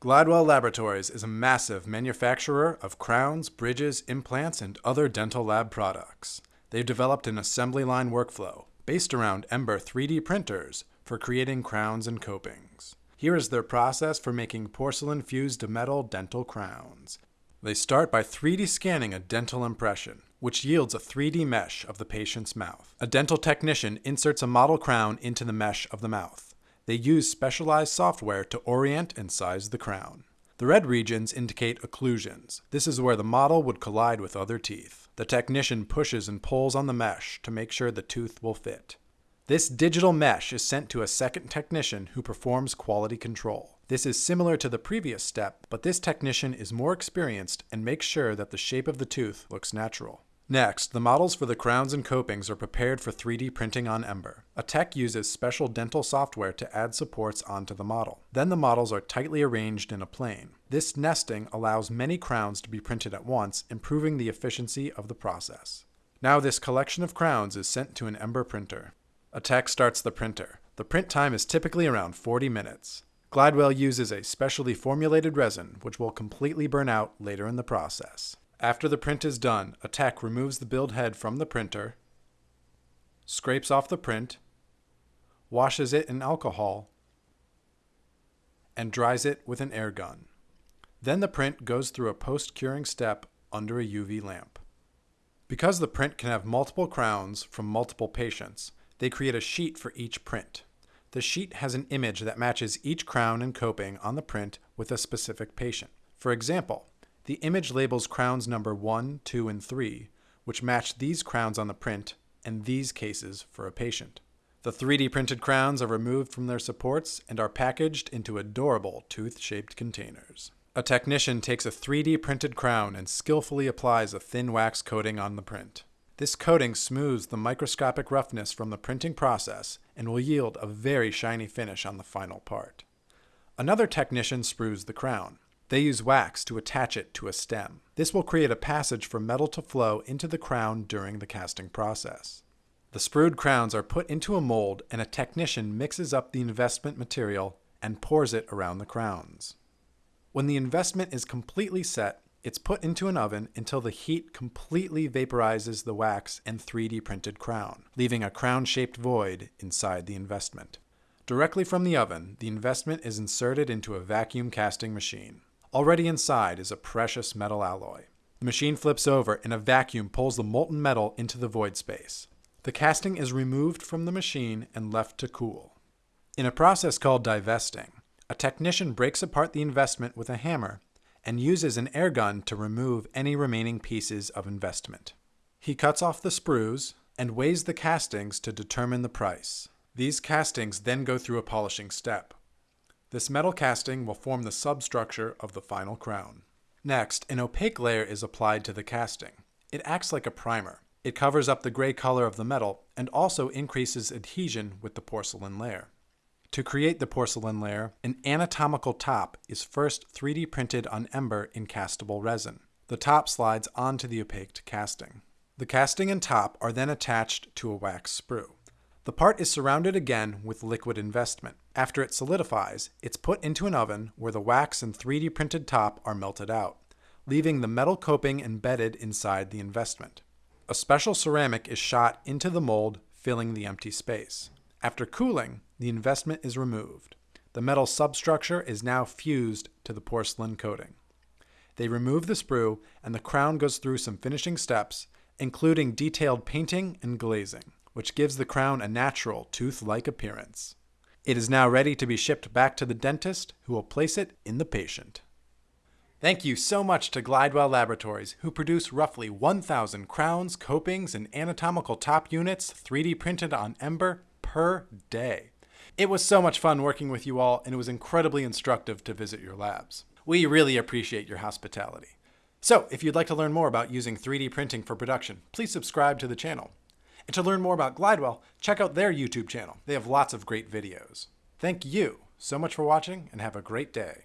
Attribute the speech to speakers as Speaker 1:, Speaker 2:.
Speaker 1: Glidewell Laboratories is a massive manufacturer of crowns, bridges, implants, and other dental lab products. They've developed an assembly line workflow based around Ember 3D printers for creating crowns and copings. Here is their process for making porcelain fused to metal dental crowns. They start by 3D scanning a dental impression, which yields a 3D mesh of the patient's mouth. A dental technician inserts a model crown into the mesh of the mouth. They use specialized software to orient and size the crown. The red regions indicate occlusions. This is where the model would collide with other teeth. The technician pushes and pulls on the mesh to make sure the tooth will fit. This digital mesh is sent to a second technician who performs quality control. This is similar to the previous step, but this technician is more experienced and makes sure that the shape of the tooth looks natural. Next, the models for the crowns and copings are prepared for 3D printing on Ember. A tech uses special dental software to add supports onto the model. Then the models are tightly arranged in a plane. This nesting allows many crowns to be printed at once, improving the efficiency of the process. Now this collection of crowns is sent to an Ember printer. A tech starts the printer. The print time is typically around 40 minutes. Glidewell uses a specially formulated resin which will completely burn out later in the process. After the print is done, a tech removes the build head from the printer, scrapes off the print, washes it in alcohol, and dries it with an air gun. Then the print goes through a post-curing step under a UV lamp. Because the print can have multiple crowns from multiple patients, they create a sheet for each print. The sheet has an image that matches each crown and coping on the print with a specific patient. For example, the image labels crowns number 1, 2, and 3, which match these crowns on the print and these cases for a patient. The 3D printed crowns are removed from their supports and are packaged into adorable tooth-shaped containers. A technician takes a 3D printed crown and skillfully applies a thin wax coating on the print. This coating smooths the microscopic roughness from the printing process and will yield a very shiny finish on the final part. Another technician sprues the crown. They use wax to attach it to a stem. This will create a passage for metal to flow into the crown during the casting process. The sprued crowns are put into a mold and a technician mixes up the investment material and pours it around the crowns. When the investment is completely set, it's put into an oven until the heat completely vaporizes the wax and 3D printed crown, leaving a crown-shaped void inside the investment. Directly from the oven, the investment is inserted into a vacuum casting machine. Already inside is a precious metal alloy. The machine flips over and a vacuum pulls the molten metal into the void space. The casting is removed from the machine and left to cool. In a process called divesting, a technician breaks apart the investment with a hammer and uses an air gun to remove any remaining pieces of investment. He cuts off the sprues and weighs the castings to determine the price. These castings then go through a polishing step. This metal casting will form the substructure of the final crown. Next, an opaque layer is applied to the casting. It acts like a primer. It covers up the gray color of the metal and also increases adhesion with the porcelain layer. To create the porcelain layer, an anatomical top is first 3D printed on Ember in castable resin. The top slides onto the opaque casting. The casting and top are then attached to a wax sprue. The part is surrounded again with liquid investment. After it solidifies, it's put into an oven where the wax and 3D printed top are melted out, leaving the metal coping embedded inside the investment. A special ceramic is shot into the mold, filling the empty space. After cooling, the investment is removed. The metal substructure is now fused to the porcelain coating. They remove the sprue and the crown goes through some finishing steps, including detailed painting and glazing which gives the crown a natural tooth-like appearance. It is now ready to be shipped back to the dentist who will place it in the patient. Thank you so much to Glidewell Laboratories, who produce roughly 1,000 crowns, copings, and anatomical top units 3D printed on Ember per day. It was so much fun working with you all, and it was incredibly instructive to visit your labs. We really appreciate your hospitality. So, if you'd like to learn more about using 3D printing for production, please subscribe to the channel. And to learn more about Glidewell, check out their YouTube channel. They have lots of great videos. Thank you so much for watching and have a great day.